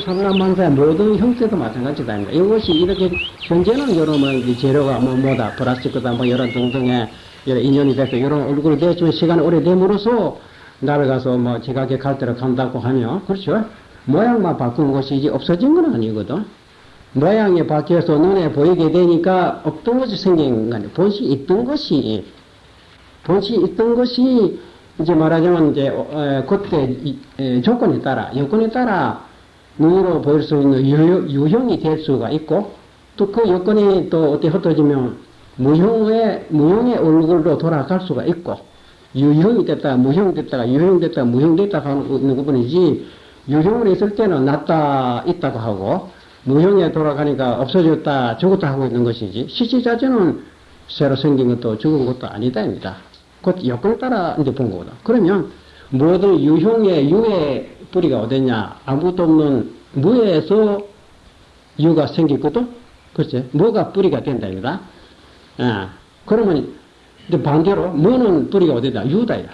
우주 삼남만사의 모든 형태도 마찬가지다. 이것이 이렇게 현재는 여러분 재료가 뭐 뭐다 플라스틱이다 뭐 이런 등등의 인연이 돼서 이런 얼굴이 되지만 시간이 오래됨으로써 나를 가서 뭐 지각에 갈 때로 간다고 하면 그렇죠. 모양만 바꾼 것이 이제 없어진 건 아니거든. 모양이 바뀌어서 눈에 보이게 되니까 없던 것이 생긴 거 아니에요. 본시 있던 것이 본시 있던 것이 이제 말하자면 이제 어, 그때 이, 에, 조건에 따라 여건에 따라 눈으로 보일 수 있는 유, 유형 이 될 수가 있고 또 그 여건이 또 어떻게 흩어지면 무형의 무형의 얼굴로 돌아갈 수가 있고 유형이 됐다가 무형 됐다가 유형 됐다가 무형 됐다가 하는 부분이지 유형으로 있을 때는 낫다 있다고 하고 무형에 돌아가니까 없어졌다 죽었다 하고 있는 것이지 실제 자체는 새로 생긴 것도 죽은 것도 아니다입니다. 곧 여건에 따라 이제 본 거거든. 그러면 모든 유형의 유의 뿌리가 어딨냐? 아무것도 없는 무에서 유가 생기거든? 그렇지? 무가 뿌리가 된다입니다. 아, 그러면 반대로 무는 뿌리가 어디다? 유다야.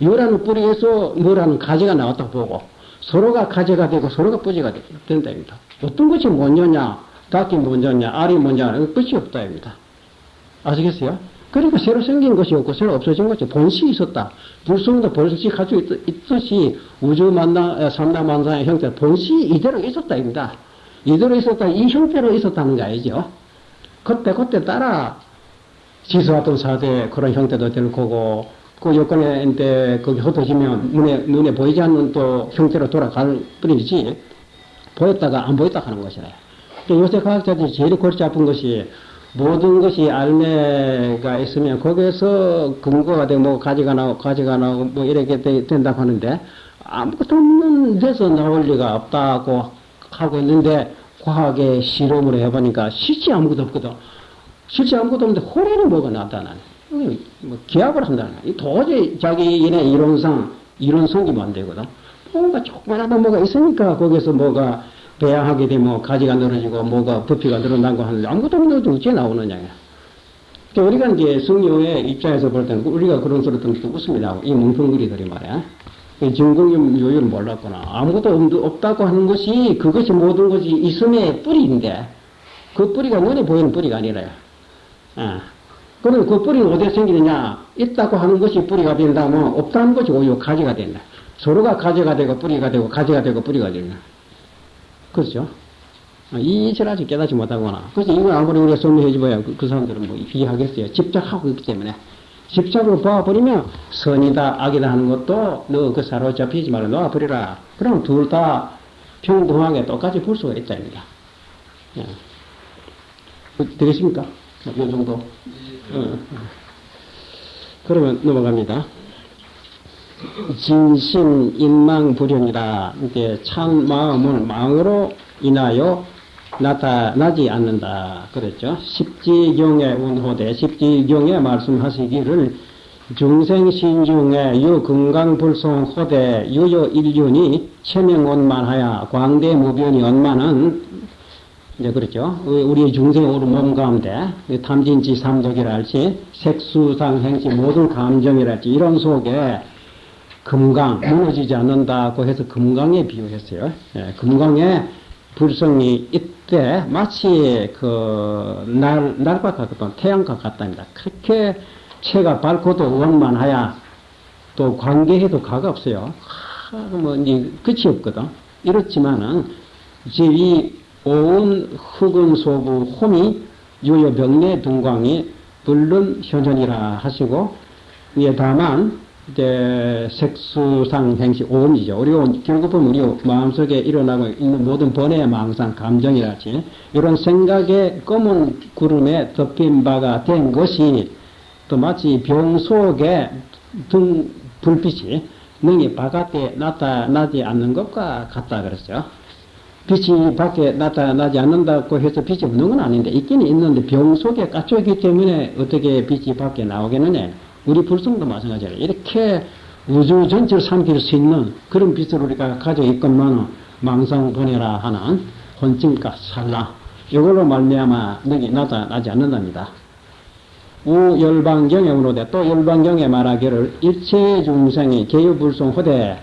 유라는 뿌리에서 무라는 가지가 나왔다고 보고 서로가 가지가 되고 서로가 뿌리가 된다입니다. 어떤 것이 먼저냐? 닭이 먼저냐? 알이 먼저냐? 끝이 없다입니다. 아시겠어요? 그러니까 새로 생긴 것이 없고 새로 없어진 것이 본시 있었다. 불성도 본시 가지고 있, 듯이 우주 만나, 삼다 만상의 형태, 본시 이대로 있었다입니다. 이대로 있었다, 이 형태로 있었다는 거 알죠? 그때, 그때 따라 지수화동 사대 그런 형태도 될 거고, 그 여건에 이제 거기 흩어지면 눈에, 눈에 보이지 않는 또 형태로 돌아갈 뿐이지, 보였다가 안 보였다 하는 것이라. 요새 과학자들이 제일 골치 아픈 것이 모든 것이 알매가 있으면 거기에서 근거가 되고 뭐 가지가 나오고 뭐 이렇게 된다고 하는데 아무것도 없는 데서 나올 리가 없다고 하고 있는데 과학의 실험을 해보니까 실제 아무것도 없거든. 실제 아무것도 없는데 호래는 뭐가 나타나네. 뭐 기압을 한다는 거야. 도저히 자기네 이론상 이론 성기면 안 되거든. 뭔가 조그만하다 뭐가 있으니까 거기서 뭐가 배양하게 되면 가지가 늘어지고 뭐가 부피가 늘어난고 하는데 아무것도 없는데 어째 나오느냐. 그러니까 우리가 이제 성녀의 입장에서 볼 때는 우리가 그런 소리 웃음이 나고 이 뭉텅구리들이 말이야. 증거용 요율을 몰랐구나. 아무것도 없다고 하는 것이 그것이 모든 것이 있음의 뿌리인데 그 뿌리가 눈에 보이는 뿌리가 아니라요. 아. 그러면 그 뿌리는 어디에 생기느냐? 있다고 하는 것이 뿌리가 된다면 없다는 것이 오히려 가지가 된다. 서로가 가지가 되고 뿌리가 되고 가지가 되고 뿌리가 된다. 그렇죠? 이 이치를 아직 깨닫지 못하거나. 그래서 이걸 아무리 우리가 설명해 줘야 그, 그 사람들은 뭐 이해하겠어요. 집착하고 있기 때문에. 집착으로 봐버리면 선이다, 악이다 하는 것도 너 그 사로잡히지 말고 놓아버리라. 그럼 둘 다 평등하게 똑같이 볼 수가 있다입니다. 예. 되겠습니까? 이 정도? 어. 그러면 넘어갑니다. 진심 인망불현이라 이게 참 마음을 망으로 인하여 나타나지 않는다 그랬죠. 십지경의 운호대 십지경에 말씀하시기를 중생신중에 유건강불성 호대 유효 일륜이 체명원만하여 광대무변이 원만은 이제 그렇죠. 우리 중생 우리 몸 가운데 탐진치 삼독이랄지 색수상 행시 모든 감정이랄지 이런 속에 금강 무너지지 않는다고 해서 금강에 비유했어요. 예, 금강에 불성이 이때 마치 그 날, 날과 같던 태양과 같답니다. 그렇게 체가 밝고도 원만하야 또 관계해도 가가 없어요. 하, 뭐 끝이 없거든. 이렇지만은 이제 이 오은 흑은 소부 홈이 유효 병내 등광이 물론 현현이라 하시고 예 다만 이제 색수상 행시 오음이죠. 우리 결국은 우리 마음속에 일어나고 있는 모든 번외 망상 감정이랄지 이런 생각의 검은 구름에 덮인 바가 된 것이 또 마치 병 속에 등 불빛이 능히 바깥에 나타나지 않는 것과 같다 그랬죠. 빛이 밖에 나타나지 않는다고 해서 빛이 없는 건 아닌데 있기는 있는데 병 속에 갇혀 있기 때문에 어떻게 빛이 밖에 나오겠느냐. 우리 불성도 마찬가지예요. 이렇게 우주 전체를 삼킬 수 있는 그런 빛을 우리가 가지고 있건만 망상분해라 하는 혼침과 살라 이걸로 말미암아 능이 나타나지 않는답니다. 우열방경에 우로되 또 열방경에 말하기를 일체 중생이 개유불성호대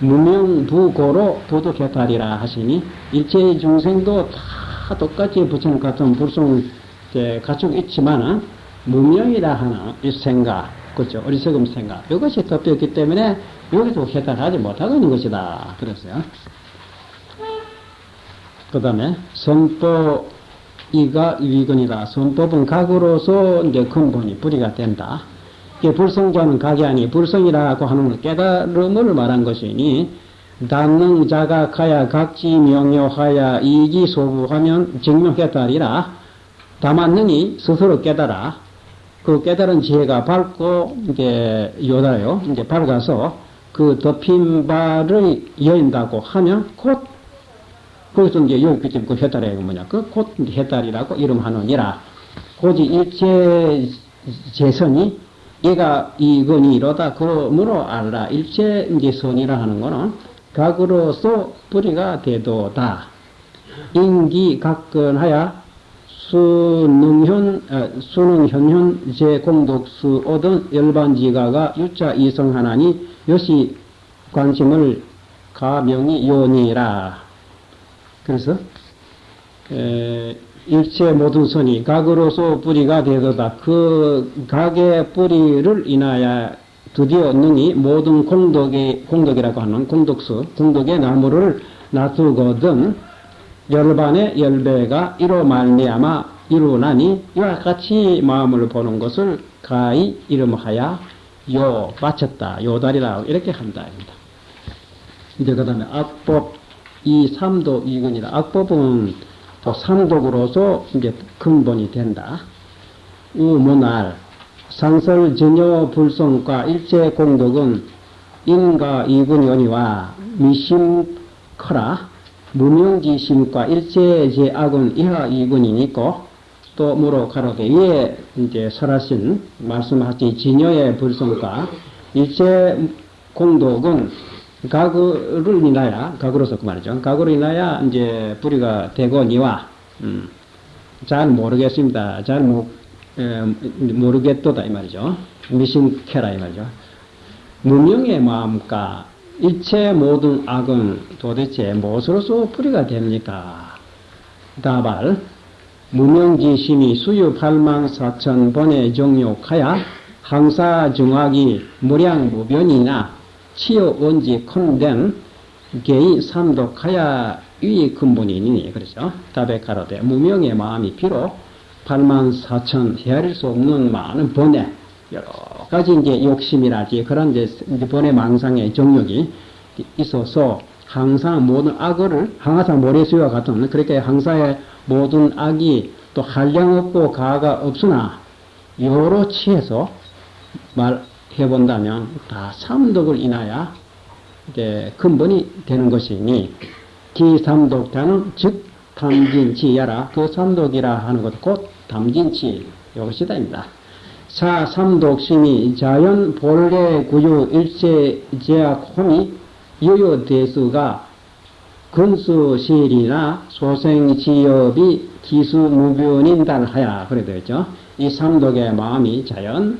무명부고로 도덕해탈이라 하시니 일체 중생도 다 똑같이 부처님 같은 불성을 가지고 있지만은 무명이라 하는 이 생각, 그죠? 어리석음 생각. 이것이 덮였기 때문에 여기서 해탈하지 못하고 있는 것이다. 그랬어요. 그 다음에 선법 이가 위근이다. 선법은 각으로서 이제 근본이 뿌리가 된다. 이게 불성자는 각이 아니 불성이라고 하는 깨달음을 말한 것이니 단능 자각하야 각지 명료하야 이기 소부하면 증명했다리라 다만 능이 스스로 깨달아 그 깨달은 지혜가 밝고 이게 요다요. 이제 밝아서 그 덮인 바를 여인다고 하면 곧 거기서 이제 그때 그 해달이 뭐냐. 그곧 해달이라고 이름하느니라. 고지 일체 재선이 얘가 이건이 이러다 그러므로 알라. 일체 이제 선이라 하는 거는 각으로서 뿌리가 되도다. 인기 각근하야 수능현 아, 수능현현 제공독수 얻은 열반지가가 유자 이성하나니 요시 관심을 가명이 요니라 그래서 에, 일체 모든 선이 각으로서 뿌리가 되도다. 그 각의 뿌리를 인하여 드디어 능히 모든 공덕의 공덕이라고 하는 공덕수 공덕의 나무를 놔두거든 열반의 열배가 이로 말미암아 이루나니 이와 같이 마음을 보는 것을 가히 이름하여 요 바쳤다 요다리라 이렇게 한다 이제 그 다음에 악법 이 삼도 이근이다 악법은 또 삼독으로서 이제 근본이 된다. 우문할 상설 전혀 불성과 일체 공덕은 인과 이근연이와 미심커라 무명지심과 일체 제악은 이하 이근이 있고 또 무로 가로되 위에 이제 설하신 말씀하신 진여의 불성과 일체 공덕은 가구를 인하여, 가구로서 그 말이죠. 가구로 인하여 이제 뿌리가 되고 니와, 음, 잘 모르겠습니다. 잘 모, 에, 모르겠도다 이 말이죠. 미심캐라 이 말이죠. 무명의 마음과 일체 모든 악은 도대체 무엇으로서 뿌리가 됩니까? 다발 무명지심이 수유 팔망 사천 번에 정욕하여 항사 정학이 무량무변이나 치어 원지 컨된 개의 삼독하야 위의 근본이니 그렇죠. 답에 가로되 무명의 마음이 비록 8만 4천 헤아릴 수 없는 많은 번에 여러 가지 이제 욕심이라지 그런 이제 번의 망상의 정욕이 있어서 항상 모든 악을 항상 모래수와 같은 그렇게 항상의 모든 악이 또 한량 없고 가가 없으나 여러 치에서 말 해본다면 다 삼독을 인하여 이제 근본이 되는 것이니 기삼독자는 즉 담진치야라 그 삼독이라 하는 것곧 담진치 이것이다입니다. 사 삼독심이 자연 본래 구유 일체 제약 홈이 유효 대수가 근수실이나 소생지업이 기수무변인단하야 그래 되죠. 이 삼독의 마음이 자연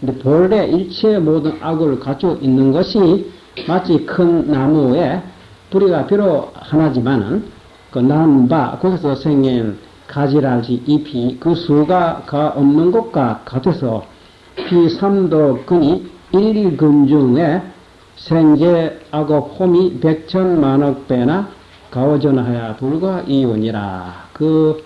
근데 본래 일체 모든 악을 가지고 있는 것이 마치 큰 나무에 뿌리가 비록 하나지만은 그 남바 거기서 생긴 가지랄지 잎이 그 수가 가 없는 것과 같아서 비삼도근이 일금중에 생제하고 홈이 백천만억 배나 가오전하여 불과 이윤이라 그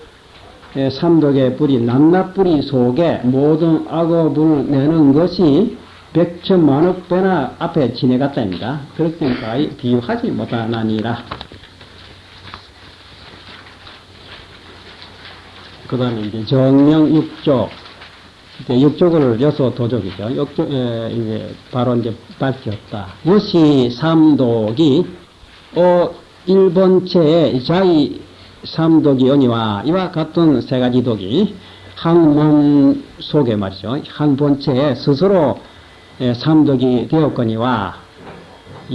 예, 삼독의 뿌리, 낱낱 뿌리 속에 모든 악업을 내는 것이 백천만억 배나 앞에 지내갔다입니다. 그렇게까지 비유하지 못하나니라. 그 다음에 이제 정명 육족. 육족을 여섯 도족이죠. 육족, 에, 이제 바로 이제 밝혔다. 요시 삼독이, 어, 일본체에 자의 삼독이 언니와 이와 같은 세 가지 독이 한 몸 속에 말이죠. 한 본체에 스스로 삼독이 되었거니와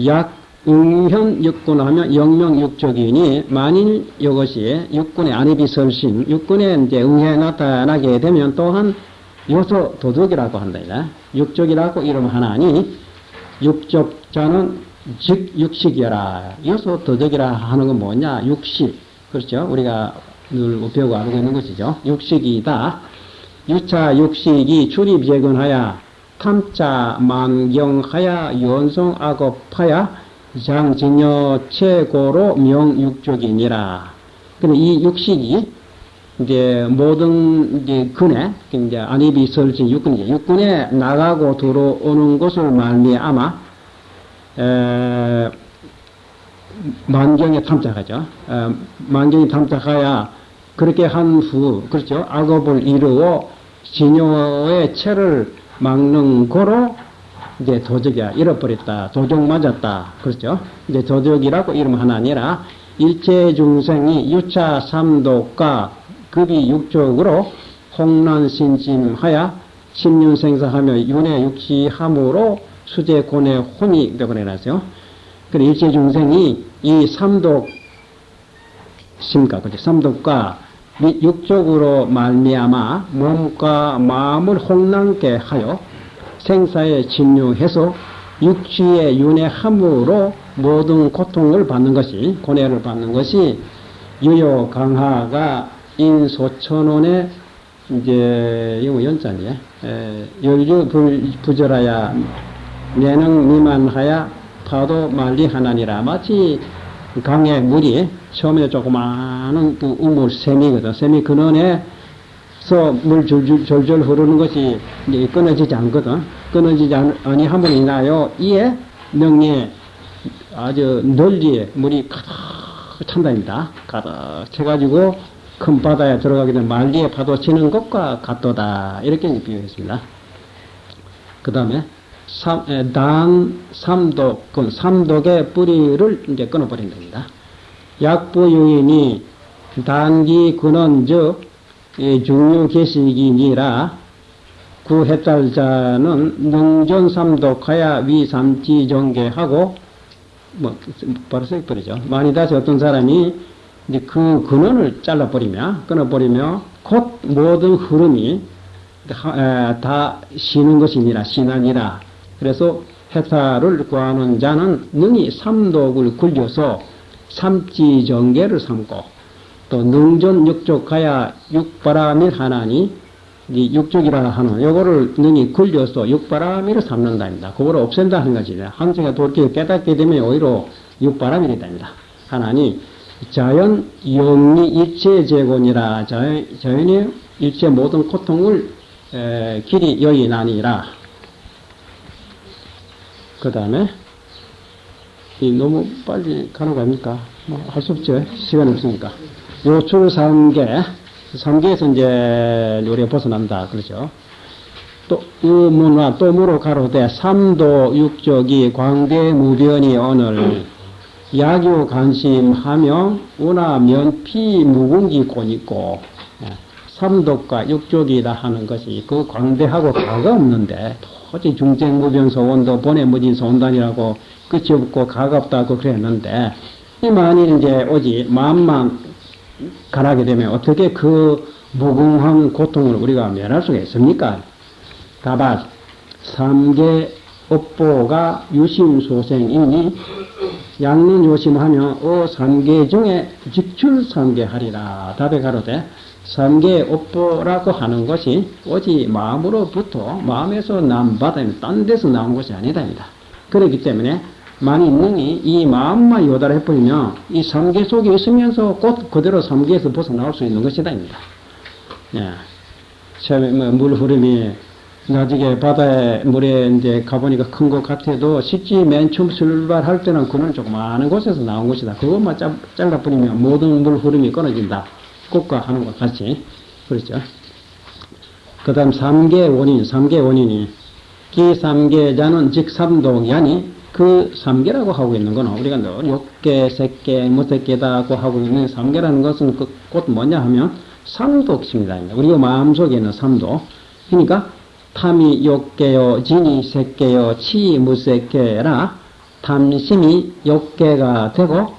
약 응현 육군 하면 영명 육족이니 만일 이것이 육군의 안입이 설신 육군에 이제 응해 나타나게 되면 또한 요소 도둑이라고 한다. 육족이라고 이름하나니 육족자는 즉 육식이라. 여기서 도덕이라 하는 건 뭐냐? 육식. 그렇죠? 우리가 늘 배우고 알고 있는 것이죠. 육식이다. 유차 육식이 출입재근하야 탐자 만경하야 연성악업하야 장진여 최고로 명육족이니라. 근데 이 육식이 이제 모든 이제 근에 이제 안입이 설진 육군이 육군에 나가고 들어오는 것을 말미암아 에, 만경에 탐착하죠. 에, 만경에 탐착하야 그렇게 한 후 그렇죠. 악업을 이루어 진요의 채를 막는 거로 이제 도적이야 잃어버렸다. 도적 맞았다. 그렇죠. 이제 도적이라고 이름 하나 아니라 일체 중생이 유차 삼독과 급이 육적으로 홍난신짐하여 신윤생사하며 윤회 육시함으로 수제 고뇌 혼이 되고 내놨어요. 그 일체 중생이 이 삼독 심가 그죠 삼독과 육적으로 말미암아 몸과 마음을 홍난게 하여 생사에 진유해서 육취의 윤회함으로 모든 고통을 받는 것이 고뇌를 받는 것이 유효 강하가 인소천원의 이제 이거 연자니 열주 부절하야 내능 미만하야 파도 만리하나니라. 마치 강의 물이 처음에 조그마한 그 우물 샘이거든 샘이 근원에 서물 줄줄 졸졸 흐르는 것이 이제 끊어지지 않거든 끊어지지 아니함으로 인하여 이에 명리에 아주 널리 물이 가득 찬다입니다 가득 채가지고 큰 바다에 들어가게 되면 말리에 파도 치는 것과 같도다. 이렇게 비유했습니다. 그 다음에 단 삼독, 그 삼독의 뿌리를 이제 끊어버린 겁니다. 약부유인이 단기 근원 즉 중요 계식이니라 구해탈자는 능전 삼독하야 위삼지 정계하고 뭐 바로 써버리죠. 많이 다시 어떤 사람이 이제 그 근원을 잘라버리며, 끊어버리며, 곧 모든 흐름이 다 쉬는 것이니라, 신하니라. 그래서 해탈을 구하는 자는 능히 삼독을 굴려서 삼지정계를 삼고, 또 능전 육족하야 육바라밀 하나니, 육족이라 하는 요거를 능히 굴려서 육바라밀을 삼는다입니다. 그거를 없앤다 하는 것이죠. 한정에 돌게 깨닫게 되면 오히려 육바라밀이 됩니다. 하나니 자연 영리 일체 재곤이라 자연, 자연이 일체 모든 고통을 에, 길이 여인하니라. 그 다음에 너무 빨리 가는 거 아닙니까? 뭐 할 수 없죠. 시간이 없으니까. 요출 3개, 3개에서 이제 우리가 벗어난다. 그러죠. 또, 의문화 또 무로 가로되 삼도 육적이 광대 무변이 오늘 야교 관심하며 운하면 피 묵은기 곤있고 예, 삼독과 육족이다 하는 것이 그 광대하고 가가 없는데 도저히 중쟁무변소원도 보내무진 소원단이라고 끝이 없고 가가 없다고 그랬는데 이 만일 이제 오지 마음만 가라게 되면 어떻게 그 무궁한 고통을 우리가 면할 수가 있습니까? 다발 삼계 업보가 유심소생이니 양론 조심하며 어 삼계 중에 직출 삼계하리라 답에 가로되 삼계 업보라고 하는 것이 오직 마음으로부터 마음에서 남받아 딴 데서 나온 것이 아니다입니다. 그렇기 때문에 만일 능이 이 마음만 요달해 버리면 이 삼계 속에 있으면서 곧 그대로 삼계에서 벗어나올 수 있는 것이다입니다. 예. 처음에 뭐물 흐름이 나중에 바다에 물에 이제 가보니까 큰 것 같아도 실제 맨 처음 출발할 때는 그는 조그마한 곳에서 나온 것이다. 그것만 짜, 잘라버리면 모든 물 흐름이 끊어진다. 꽃과 하는 것 같이. 그렇죠. 그 다음 3개 원인, 3개 원인이 기삼계자는 즉 삼독이 아니 그 3개라고 하고 있는 거는 우리가 늘 6개, 3개, 무색 개다고 하고 있는 3개라는 것은 그 곧 뭐냐 하면 삼독입니다. 우리가 마음속에 있는 삼독. 그러니까 탐이 욕개요, 진이 색개요, 치 무색개라 탐심이 욕개가 되고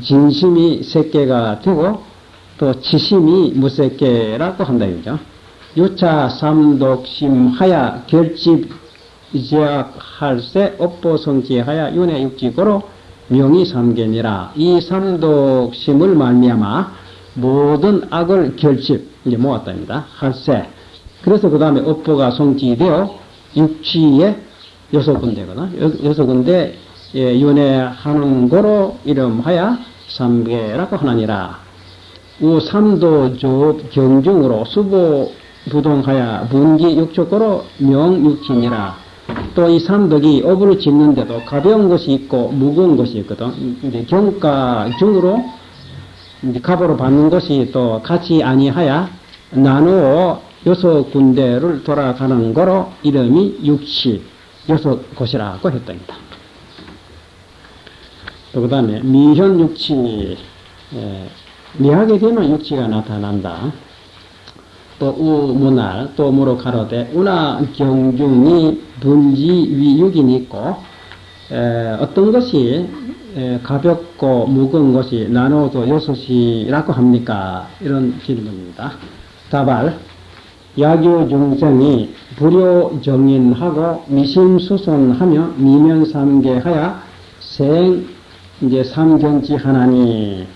진심이 색개가 되고 또 치심이 무색개라고 한다 이거죠. 유차 삼독심 하야 결집 제약할세 업보 성지하여 윤회 육지고로 명이 삼견이라 이 삼독심을 말미암아 모든 악을 결집 이제 모았답니다. 할세 그래서 그 다음에 업보가 성지되어 육지에 여섯 군데거든. 여섯 군데 예, 윤회하는 거로 이름하여 삼계라고 하나니라. 우 삼도 조업 경중으로 수보 부동하여 분기 육촉고로 명육진이라. 또 이 삼덕이 업을 짓는데도 가벼운 것이 있고 무거운 것이 있거든. 이제 경가 중으로 이제 갑으로 받는 것이 또 같이 아니하여 나누어 여섯 군데를 돌아가는 거로 이름이 육치 여섯 곳이라고 했답니다. 또 그 다음에 미현 육치 예, 미하게 되면 육치가 나타난다. 또 우문할 또 무로 가로되 운하 경중이 분지 위육이 있고 에, 어떤 것이 에, 가볍고 무거운 것이 나눠도 여섯이라고 합니까? 이런 질문입니다. 답알 야교 중생이 불효 정인하고 미심수선하며 미면삼계하여 생 이제 삼경지 하나니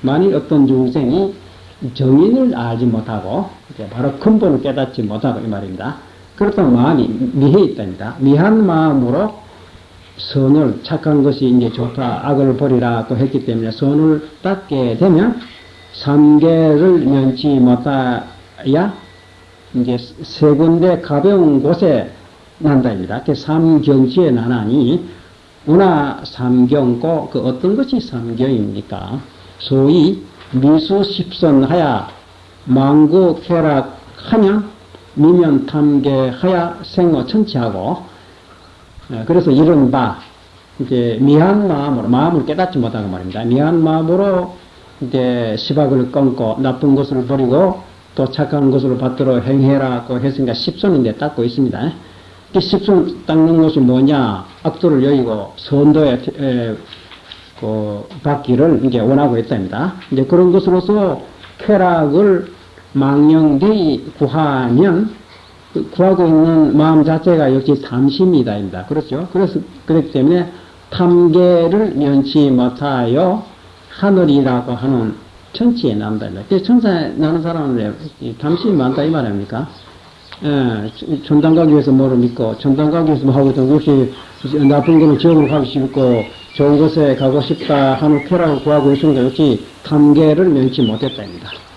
만일 어떤 중생이 정인을 알지 못하고 바로 근본을 깨닫지 못하고 이 말입니다. 그렇다면 마음이 미해 있답니다. 미한 마음으로 선을 착한 것이 이제 좋다 악을 버리라고 했기 때문에 선을 닦게 되면 삼계를 면치 못하야 이제 세 군데 가벼운 곳에 난다입니다. 삼경지에 나나니 운하 삼경고 그 어떤 것이 삼경입니까? 소위 미수 십선하야 망구 쾌락하냐 미면 탐계하야 생어천치하고 예, 그래서 이른바 이제 미한 마음으로 마음을 깨닫지 못하고 말입니다. 미한 마음으로 이제 시박을 끊고 나쁜 것을 버리고 또 착한 것을 받들어 행해라고 했으니까 십선인데 닦고 있습니다. 이 십선 닦는 것이 뭐냐? 악도를 여의고 선도에 에, 그 받기를 이제 원하고 있답니다. 이제 그런 것으로서 쾌락을 망령되이 구하면 그 구하고 있는 마음 자체가 역시 탐심이다입니다. 그렇죠? 그래서 그렇기 때문에 탐계를 면치 못하여 하늘이라고 하는 천치에 난다. 천사에 나는 사람은 탐심이 많다 이말 아닙니까? 예, 천당 가기 위해서 뭐를 믿고, 천당 가기 위해서 뭐 하거든. 혹시 나쁜 거는 지옥으로 가기 싫고, 좋은 곳에 가고 싶다 하는 쾌락을 구하고 있으니까 역시 탐계를 면치 못했다입니다.